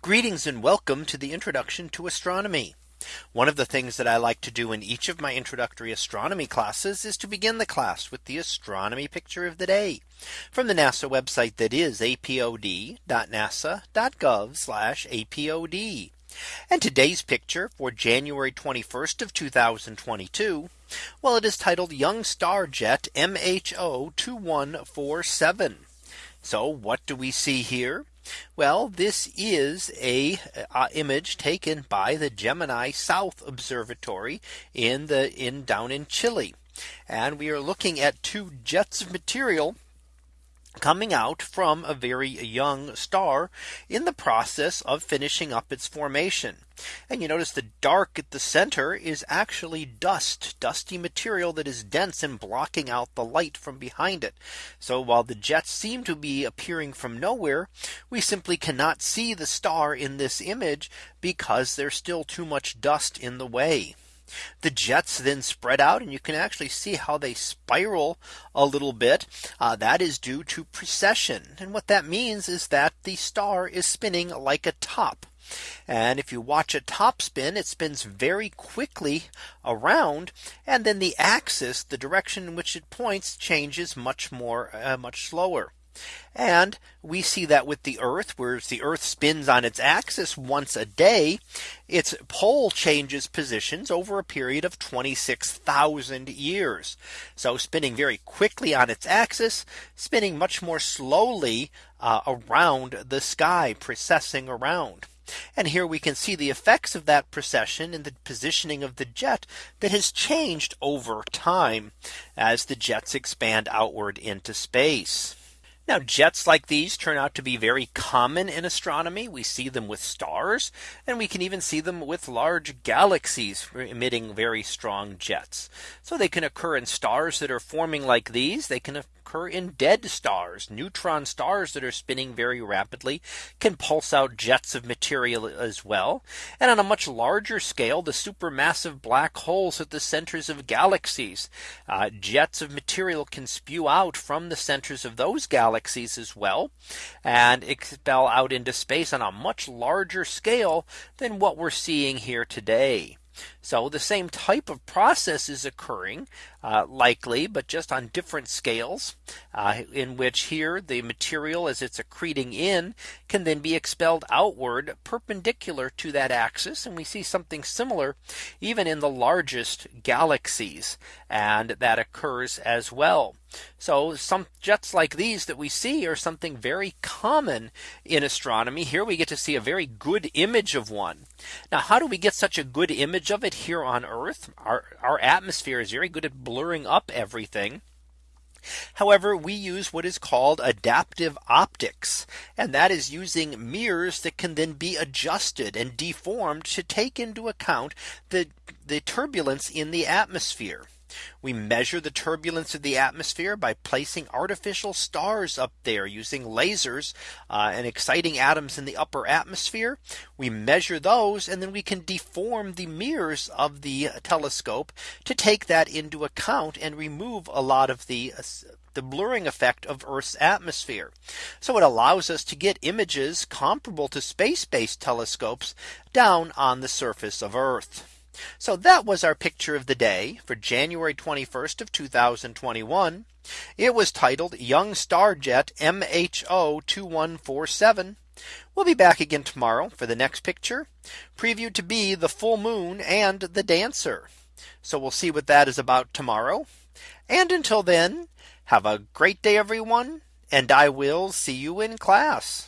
Greetings and welcome to the introduction to astronomy. One of the things that I like to do in each of my introductory astronomy classes is to begin the class with the astronomy picture of the day from the NASA website that is apod.nasa.gov apod. And today's picture for January 21st of 2022. Well, it is titled Young Star Jet MHO 2147. So what do we see here? Well, this is a uh, image taken by the Gemini South Observatory in the in down in Chile. And we are looking at two jets of material coming out from a very young star in the process of finishing up its formation. And you notice the dark at the center is actually dust, dusty material that is dense and blocking out the light from behind it. So while the jets seem to be appearing from nowhere, we simply cannot see the star in this image because there's still too much dust in the way. The jets then spread out and you can actually see how they spiral a little bit. Uh, that is due to precession. And what that means is that the star is spinning like a top. And if you watch a top spin, it spins very quickly around. And then the axis, the direction in which it points changes much more, uh, much slower. And we see that with the Earth, whereas the Earth spins on its axis once a day, its pole changes positions over a period of 26,000 years. So spinning very quickly on its axis, spinning much more slowly uh, around the sky, precessing around. And here we can see the effects of that precession in the positioning of the jet that has changed over time as the jets expand outward into space. Now jets like these turn out to be very common in astronomy. We see them with stars and we can even see them with large galaxies emitting very strong jets. So they can occur in stars that are forming like these. They can occur in dead stars. Neutron stars that are spinning very rapidly can pulse out jets of material as well. And on a much larger scale, the supermassive black holes at the centers of galaxies. Uh, jets of material can spew out from the centers of those galaxies as well and expel out into space on a much larger scale than what we're seeing here today. So the same type of process is occurring uh, likely, but just on different scales uh, in which here the material as it's accreting in can then be expelled outward perpendicular to that axis. And we see something similar even in the largest galaxies. And that occurs as well. So some jets like these that we see are something very common in astronomy. Here we get to see a very good image of one. Now how do we get such a good image of it here on Earth? Our, our atmosphere is very good at blurring up everything. However, we use what is called adaptive optics. And that is using mirrors that can then be adjusted and deformed to take into account the, the turbulence in the atmosphere. We measure the turbulence of the atmosphere by placing artificial stars up there using lasers uh, and exciting atoms in the upper atmosphere. We measure those and then we can deform the mirrors of the telescope to take that into account and remove a lot of the uh, the blurring effect of Earth's atmosphere. So it allows us to get images comparable to space based telescopes down on the surface of Earth. So that was our picture of the day for January 21st of 2021. It was titled Young Star Jet MHO 2147. We'll be back again tomorrow for the next picture previewed to be the full moon and the dancer. So we'll see what that is about tomorrow. And until then, have a great day, everyone. And I will see you in class.